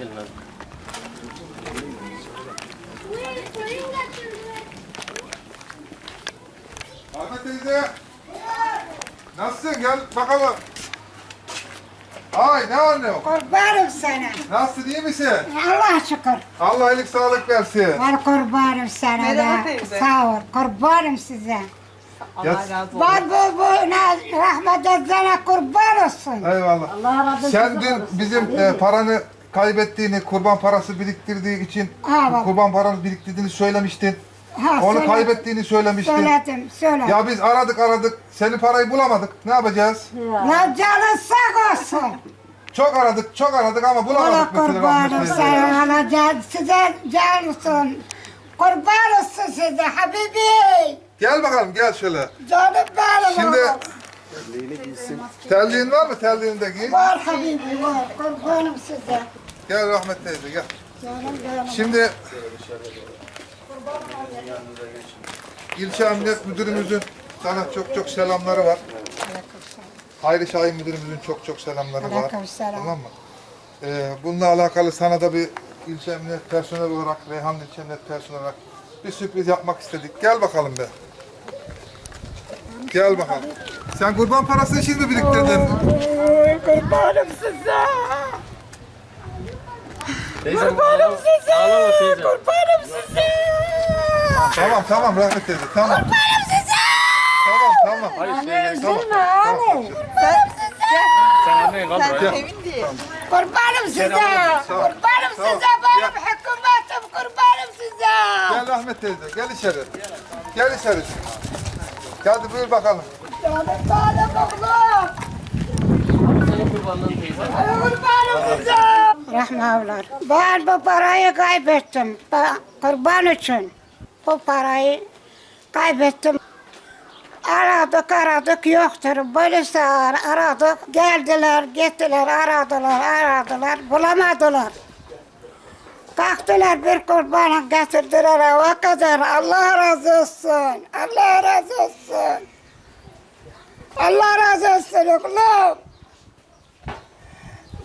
Bilmem. Ahmet teyze. Nasılsın? Gel bakalım. Ay ne anne o? Kurbanım sana. Nasılsın iyi misin? Allah şükür. Allah iyilik sağlık versin. Ver kurbanım sana Merhaba da. teyze. Sağ ol. Kurbanım size. Allah razı olsun. Var bu bu rahmet etsene kurban olsun. Eyvallah. Allah razı olsun. Sen dün bizim e, paranı kaybettiğini, kurban parası biriktirdiği için Ha, bak. kurban paranı biriktirdiğini söylemiştin. Ha, Onu söyle- kaybettiğini söylemiştin. Söyledim, söyle. Ya biz aradık aradık. Senin parayı bulamadık. Ne yapacağız? La canın sağ olsun. Çok aradık, çok aradık ama bulamadık. mesela kurbanım rahmetli teyze. sana. Allah can, size can olsun. Kurban olsun size Habibi. Gel bakalım gel şöyle. Canım benim Şimdi oğlum. Terliğin var mı? Terliğini de giy. Var Habibi var. Kurbanım size. Gel rahmet teyze gel. Canım benim. Şimdi ilçe emniyet müdürümüzün sana çok çok selamları var. Hayri Şahin müdürümüzün çok çok selamları var. Aleykümselam. Tamam mı? Ee, bununla alakalı sana da bir ilçe emniyet personeli olarak, Reyhan ilçe emniyet personeli olarak bir sürpriz yapmak istedik. Gel bakalım be. Gel bakalım. Sen kurban parasını şimdi biriktirdin? Kurbanım size. Kurbanım size. Ağlama teyze. Kurbanım size. Tamam tamam rahmet teyze tamam. Kurbanım size. Tamam tamam. Hayır gel. Tamam. Hani? Kurbanım size. Sen annen kaldır. Sen sevindi. Kurbanım size. Tamam. Kurbanım Tamam. size. Benim hükümetim kurbanım size. Gel Rahmet teyze, gel içeri. Gel içeri. Hadi buyur bakalım. Canım benim oğlum. Senin kurbanlığın teyze. Kurbanım size. Rahmanlar. Ben bu parayı kaybettim. Kurban için. Bu parayı kaybettim. Aradık aradık yoktur. Polisi ar- aradık. Geldiler gittiler aradılar aradılar. Bulamadılar. Kalktılar bir kurbanı getirdiler o kadar. Allah razı olsun. Allah razı olsun. Allah razı olsun oğlum.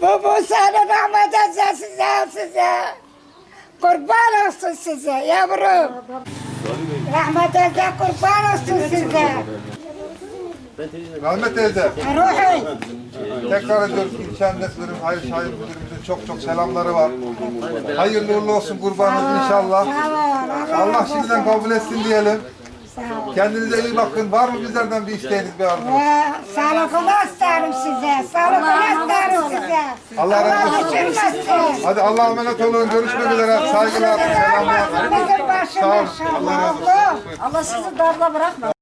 Bu bu sana rahmet etsin size size. Kurban olsun size yavrum. Rahmet etsin kurban olsun size. Rahmet teyze, Ruhi. tekrar ediyoruz ilçe müdürüm, Hayri Şahin müdürümüzün çok çok selamları var. Hayırlı uğurlu olsun kurbanınız inşallah. Allah şimdiden kabul etsin diyelim. Kendinize iyi bakın. Var mı bizlerden bir isteğiniz, bir arzunuz? Ve sağlıklı isterim size. Sağlıklı isterim size. Allah razı olsun. Hadi Allah'a emanet olun. Görüşmek üzere. Saygılar, selamlar. Sağ olun. Allah razı olsun. Allah sizi darda bırakmasın.